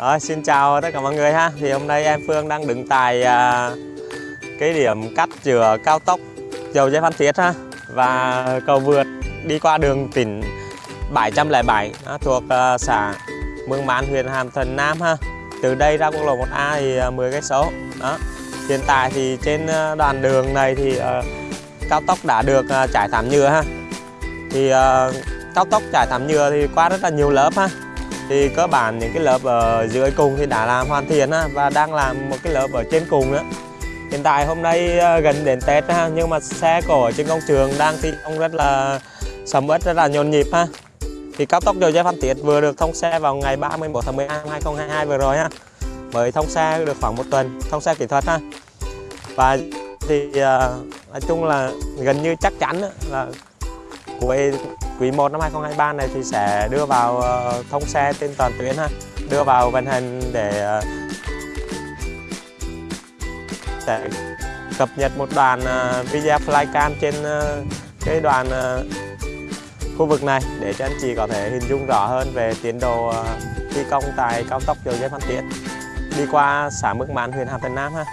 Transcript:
Rồi, xin chào tất cả mọi người ha. Thì hôm nay em Phương đang đứng tại à, cái điểm cắt chừa cao tốc Dầu dây Phan Thiết ha và cầu vượt đi qua đường tỉnh 707 đó, à, thuộc à, xã Mương Mán, huyện Hàm Thuận Nam ha. Từ đây ra quốc lộ 1A thì à, 10 cây số. Đó. Hiện tại thì trên à, đoạn đường này thì à, cao tốc đã được à, trải thảm nhựa ha. Thì à, cao tốc trải thảm nhựa thì qua rất là nhiều lớp ha thì cơ bản những cái lớp ở dưới cùng thì đã làm hoàn thiện ha, và đang làm một cái lớp ở trên cùng nữa hiện tại hôm nay ờ, gần đến Tết ha, nhưng mà xe cổ ở trên công trường đang thi công rất là sầm uất rất là nhộn nhịp ha. Thì cao tốc dầu dây Phan Thiết vừa được thông xe vào ngày 31 tháng 12 năm 2022 vừa rồi ha. Mới thông xe được khoảng một tuần thông xe kỹ thuật ha. Và thì ờ, nói chung là gần như chắc chắn là cuối quý 1 năm 2023 này thì sẽ đưa vào ờ, thông xe trên toàn tuyến ha. Đưa vào vận hành để ờ, sẽ cập nhật một đoạn ờ, video flycam trên cái đoạn khu vực này để cho anh chị có thể hình dung rõ hơn về tiến độ thi công tại cao tốc dầu dây Phan Thiết đi qua xã Mức Mán, huyện Hàm Thuận Nam ha.